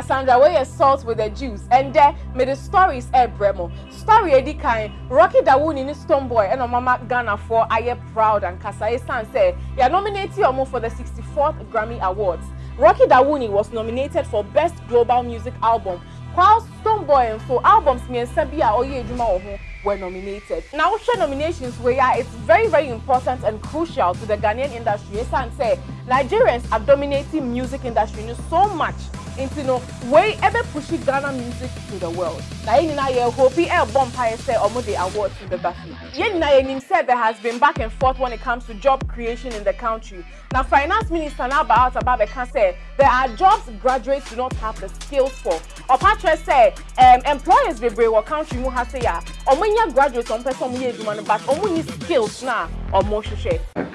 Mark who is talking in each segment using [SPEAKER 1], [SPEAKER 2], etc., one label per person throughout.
[SPEAKER 1] me cassandra wɔyɛ salt with the juice. Ɛndɛ mede stories ɛrebrɛ bremo story edi kan rocky dawuni ne Stonebwoy ɛna ɔmama ghanafoɔ ayɛ proud and ankasa esan sɛ yɛ nominate ɔmo for the 64th grammy awards. Rocky dawuni was nominated for best global music album. While Stonebwoy nso albums mmiɛnsa bi a ɔyɛ adwuma were nominated. Now, share nominations where it's very, very important and crucial to the Ghanaian industry. Yes, and say Nigerians are dominating music industry so much nti no wei ɛbɛ push ghana music to the world. Now yɛn nyinaa yɛ hope bi ɛɛbɔ mpaeɛ say, ɔmo de awards bi the so. Yɛn in yɛ there has been back and forth when it comes to job creation in the country. Now, finance minister n'aba out about bɛka sɛ there are jobs graduates do not have the skills for. Ɔpatrɛ sɛ um, employers bebree wɔ country mu ha sɛ yɛ graduates ɔmo pɛ sɛ ɔmo yɛ but ɔmo nyi skills or ɔmo hwehwɛ.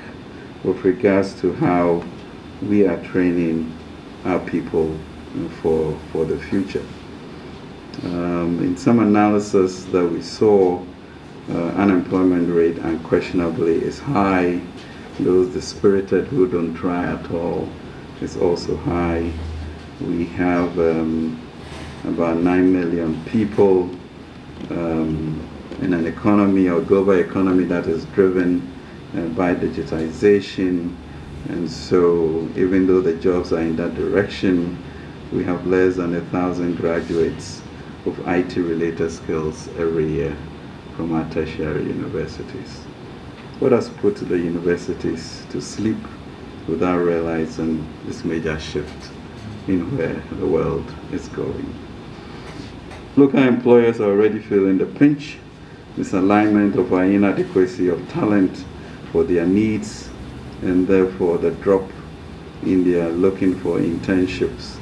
[SPEAKER 2] with regards to how we are training our people for, for the future. Um, in some analysis that we saw, uh, unemployment rate unquestionably is high. Those dispirited who don't try at all is also high. We have um, about 9 million people um, in an economy or global economy that is driven uh, by digitization. And so even though the jobs are in that direction, we have less than a thousand graduates of IT-related skills every year from our tertiary universities. What has put the universities to sleep without realizing this major shift in where the world is going. Local employers are already feeling the pinch, misalignment of our inadequacy of talent for their needs, and therefore the drop in their looking for internships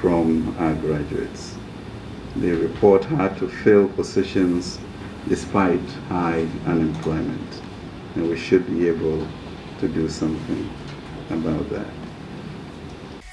[SPEAKER 2] from our graduates. They report hard to fill positions despite high unemployment, and we should be able to do something about that.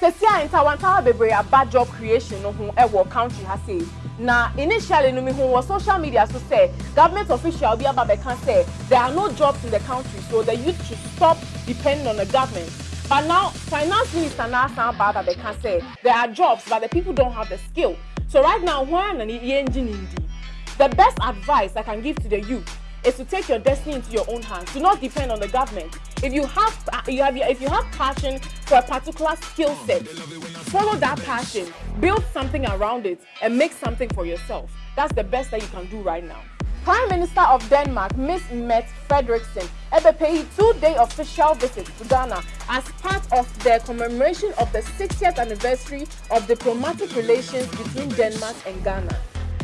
[SPEAKER 1] sɛsi a ntawantawa bebree aba job creation no ho ɛwɔ country ha sei na initially no mi ho wɔ social media so say government official bi aba bɛka say there are no jobs in the country so the youth should stop depending on the government but now, finance minister now sound bad that they can say there are jobs, but the people don't have the skill. So right now, when the best advice I can give to the youth is to take your destiny into your own hands. Do not depend on the government. If you have, uh, you have, if you have passion for a particular skill set, follow that passion, build something around it, and make something for yourself. That's the best that you can do right now. Prime Minister of Denmark, Ms. Mette Frederiksen, ever paid two-day official visit to Ghana as part of the commemoration of the 60th anniversary of diplomatic relations between Denmark and Ghana.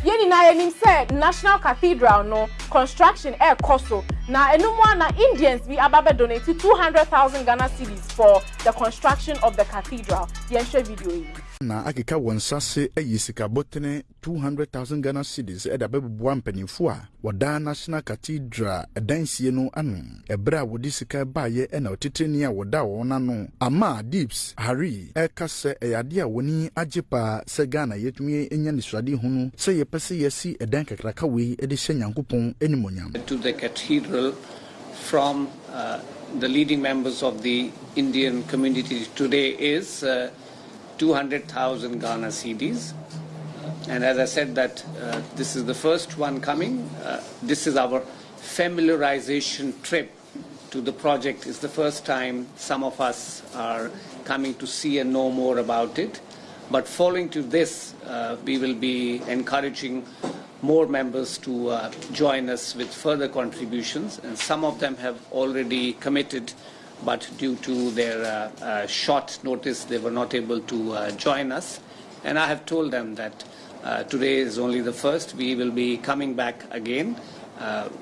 [SPEAKER 1] yɛn nyinaa yɛnim sɛ national cathedral no construction ɛrekɔ so na enum a na indians bi aba bɛ donate two hundred thousand ghana cedis for the construction of the cathedral yɛn hwɛ video yi.
[SPEAKER 3] Na akeka wɔn nsa se ayi sikabɔtene 200,000 ghana cedis ɛde abɛboboa mpanimfoɔ a wɔda national cathedral ɛdansie no ano. Ɛberɛ a wɔde sika baeɛ ɛna ɔtetreni a wɔda wɔn ano. Ama dips harry ɛka sɛ ɛyɛ adeɛ a wɔni agye paa sɛ ghana yɛtumi anya nesuade hu no sɛ yɛpɛ sɛ yɛasi ɛdan kakraka wei de hyɛ nyankopɔn animonyam
[SPEAKER 4] to the cathedral from uh, the leading members of the Indian community today is uh, 200,000 Ghana cedis. And as I said that uh, this is the first one coming. Uh, this is our familiarization trip to the project. It's the first time some of us are coming to see and know more about it. But following to this, uh, we will be encouraging more members to uh, join us with further contributions. And some of them have already committed but due to their uh, uh, short notice, they were not able to uh, join us. And I have told them that today is only the first. We will be coming back again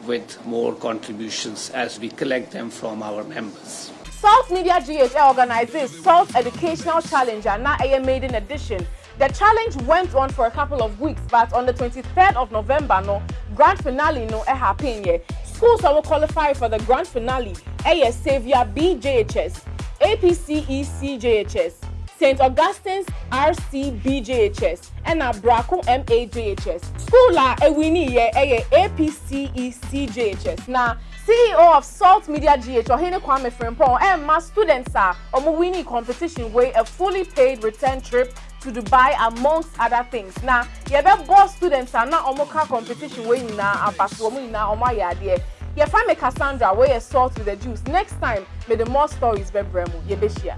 [SPEAKER 4] with more contributions as we collect them from our members.
[SPEAKER 1] Salt Media GH organizes Salt Educational Challenge now a maiden edition. The challenge went on for a couple of weeks, but on the 23rd of November, no grand finale no happened Schools that will qualify for the grand finale ɛyɛ Saviour BJHS, APCECJHS, St. Augustine's RCBJHS, ɛna Brako MAJHS. School a ɛwini yɛ ɛyɛ APCECJHS na CEO of Salt Media GH Ohene Kwame Frimpong ɛma students a ɔmo winning competition wey a fully paid return trip to dubai amongst other things na yɛbɛbɔ students a na ɔmo ka competition wei nyinaa aba so ɔmo nyinaa ɔmo ayɛ adeɛ yɛfa me cassandra wey yɛ salt with the juice next time the more stories bɛbrɛ mu yɛbɛhyia.